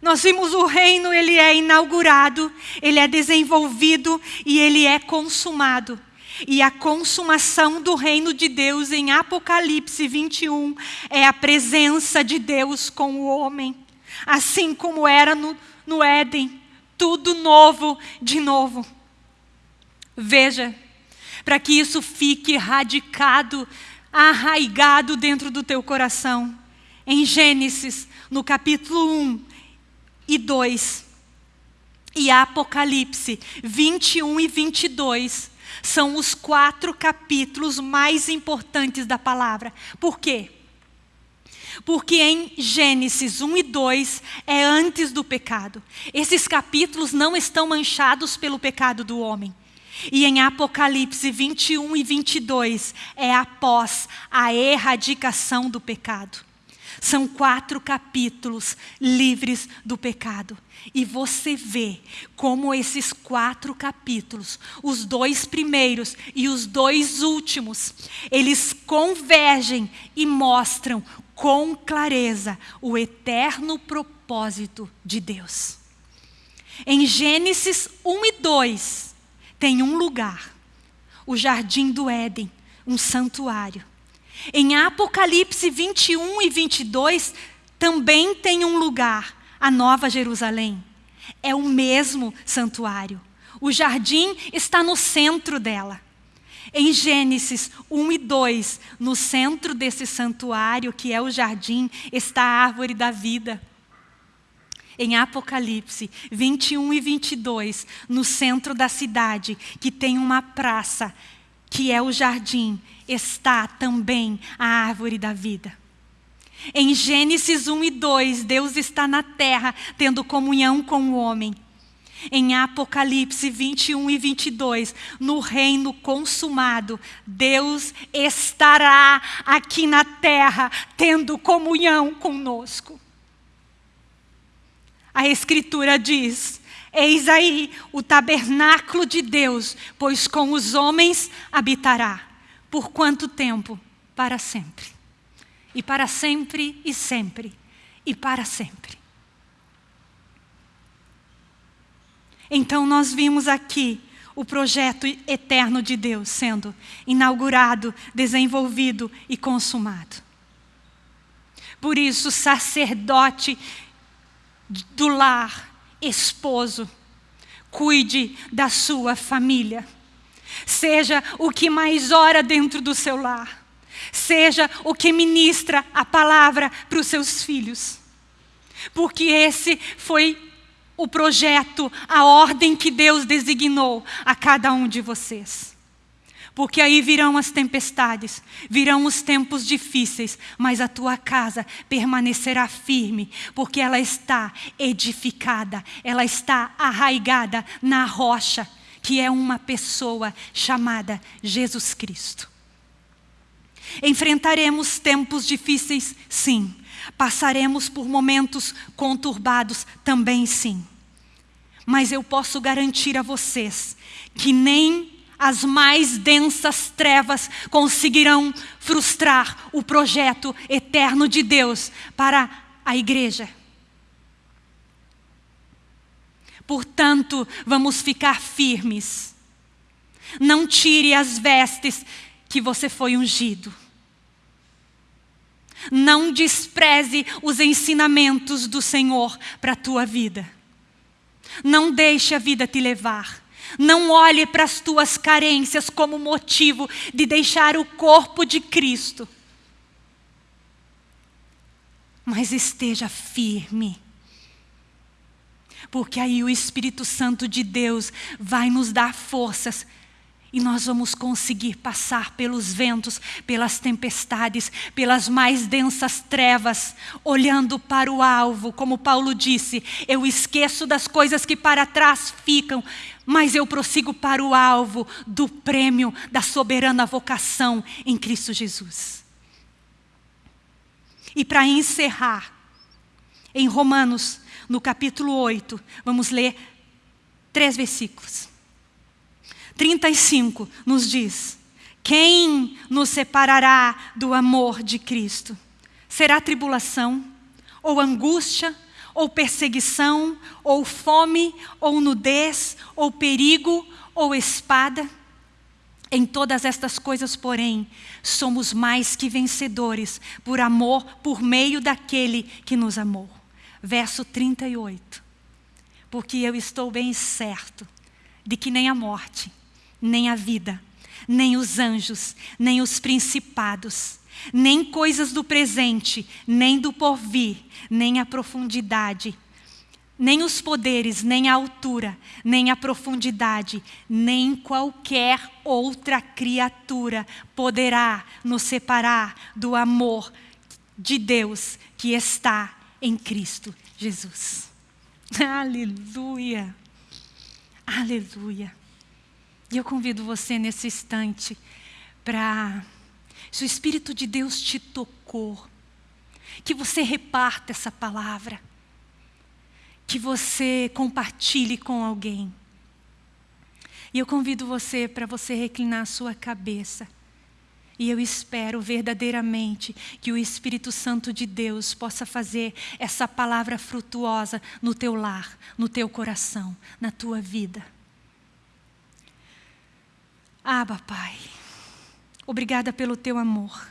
Nós vimos o reino, ele é inaugurado, ele é desenvolvido e ele é consumado. E a consumação do reino de Deus em Apocalipse 21 é a presença de Deus com o homem, assim como era no, no Éden, tudo novo de novo. Veja, para que isso fique radicado, arraigado dentro do teu coração. Em Gênesis, no capítulo 1 e 2, e Apocalipse 21 e 22, são os quatro capítulos mais importantes da palavra. Por quê? Porque em Gênesis 1 e 2 é antes do pecado. Esses capítulos não estão manchados pelo pecado do homem. E em Apocalipse 21 e 22 é após a erradicação do pecado. São quatro capítulos livres do pecado. E você vê como esses quatro capítulos, os dois primeiros e os dois últimos, eles convergem e mostram com clareza o eterno propósito de Deus. Em Gênesis 1 e 2, tem um lugar, o jardim do Éden, um santuário. Em Apocalipse 21 e 22, também tem um lugar, a Nova Jerusalém. É o mesmo santuário. O jardim está no centro dela. Em Gênesis 1 e 2, no centro desse santuário, que é o jardim, está a árvore da vida. Em Apocalipse 21 e 22, no centro da cidade, que tem uma praça, que é o jardim, está também a árvore da vida. Em Gênesis 1 e 2, Deus está na terra tendo comunhão com o homem. Em Apocalipse 21 e 22, no reino consumado, Deus estará aqui na terra tendo comunhão conosco. A Escritura diz: Eis aí o tabernáculo de Deus, pois com os homens habitará. Por quanto tempo? Para sempre. E para sempre e sempre. E para sempre. Então nós vimos aqui o projeto eterno de Deus sendo inaugurado, desenvolvido e consumado. Por isso, sacerdote do lar, esposo, cuide da sua família. Seja o que mais ora dentro do seu lar. Seja o que ministra a palavra para os seus filhos. Porque esse foi o projeto, a ordem que Deus designou a cada um de vocês. Porque aí virão as tempestades, virão os tempos difíceis, mas a tua casa permanecerá firme, porque ela está edificada, ela está arraigada na rocha que é uma pessoa chamada Jesus Cristo. Enfrentaremos tempos difíceis, sim. Passaremos por momentos conturbados, também sim. Mas eu posso garantir a vocês que nem as mais densas trevas conseguirão frustrar o projeto eterno de Deus para a igreja. Portanto, vamos ficar firmes. Não tire as vestes que você foi ungido. Não despreze os ensinamentos do Senhor para a tua vida. Não deixe a vida te levar. Não olhe para as tuas carências como motivo de deixar o corpo de Cristo. Mas esteja firme. Porque aí o Espírito Santo de Deus vai nos dar forças e nós vamos conseguir passar pelos ventos, pelas tempestades, pelas mais densas trevas, olhando para o alvo, como Paulo disse: eu esqueço das coisas que para trás ficam, mas eu prossigo para o alvo do prêmio da soberana vocação em Cristo Jesus. E para encerrar, em Romanos, no capítulo 8, vamos ler três versículos. 35 nos diz: Quem nos separará do amor de Cristo? Será tribulação, ou angústia, ou perseguição, ou fome, ou nudez, ou perigo, ou espada? Em todas estas coisas, porém, somos mais que vencedores por amor, por meio daquele que nos amou. Verso 38. Porque eu estou bem certo de que nem a morte, nem a vida, nem os anjos, nem os principados, nem coisas do presente, nem do porvir, nem a profundidade, nem os poderes, nem a altura, nem a profundidade, nem qualquer outra criatura poderá nos separar do amor de Deus que está em Cristo Jesus. Aleluia! Aleluia! E eu convido você nesse instante para, se o Espírito de Deus te tocou, que você reparta essa palavra, que você compartilhe com alguém. E eu convido você para você reclinar a sua cabeça. E eu espero verdadeiramente que o Espírito Santo de Deus possa fazer essa palavra frutuosa no teu lar, no teu coração, na tua vida. Aba, Pai, obrigada pelo teu amor.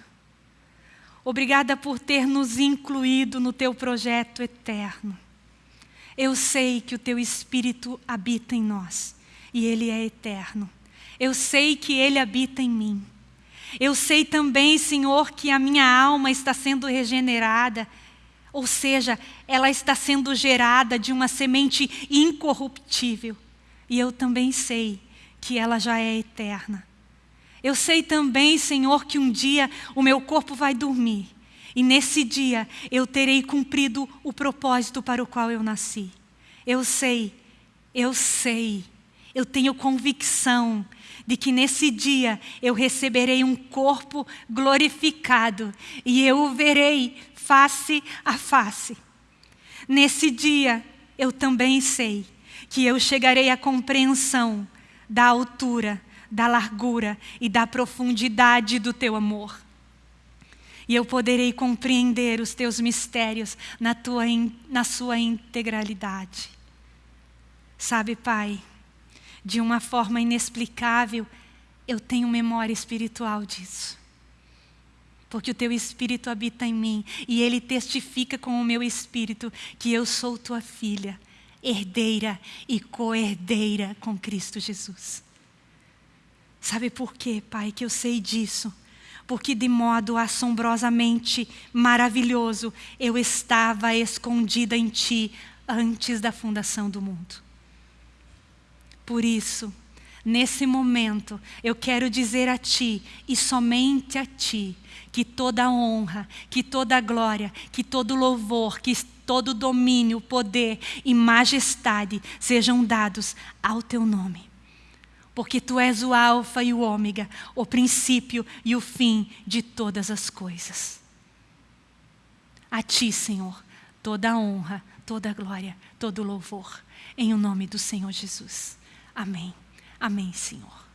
Obrigada por ter nos incluído no teu projeto eterno. Eu sei que o teu Espírito habita em nós e ele é eterno. Eu sei que ele habita em mim. Eu sei também, Senhor, que a minha alma está sendo regenerada, ou seja, ela está sendo gerada de uma semente incorruptível. E eu também sei que ela já é eterna. Eu sei também, Senhor, que um dia o meu corpo vai dormir. E nesse dia eu terei cumprido o propósito para o qual eu nasci. Eu sei, eu sei, eu tenho convicção de que nesse dia eu receberei um corpo glorificado e eu o verei face a face. Nesse dia eu também sei que eu chegarei à compreensão da altura, da largura e da profundidade do teu amor. E eu poderei compreender os teus mistérios na, tua, na sua integralidade. Sabe, Pai, de uma forma inexplicável, eu tenho memória espiritual disso. Porque o teu espírito habita em mim e ele testifica com o meu espírito que eu sou tua filha herdeira e co-herdeira com Cristo Jesus. Sabe por quê, Pai, que eu sei disso? Porque de modo assombrosamente maravilhoso eu estava escondida em Ti antes da fundação do mundo. Por isso, nesse momento, eu quero dizer a Ti, e somente a Ti, que toda honra, que toda glória, que todo louvor, que todo domínio, poder e majestade sejam dados ao teu nome. porque tu és o Alfa e o Ômega, o princípio e o fim de todas as coisas. A ti, Senhor, toda honra, toda glória, todo louvor, em o nome do Senhor Jesus. Amém. Amém, Senhor.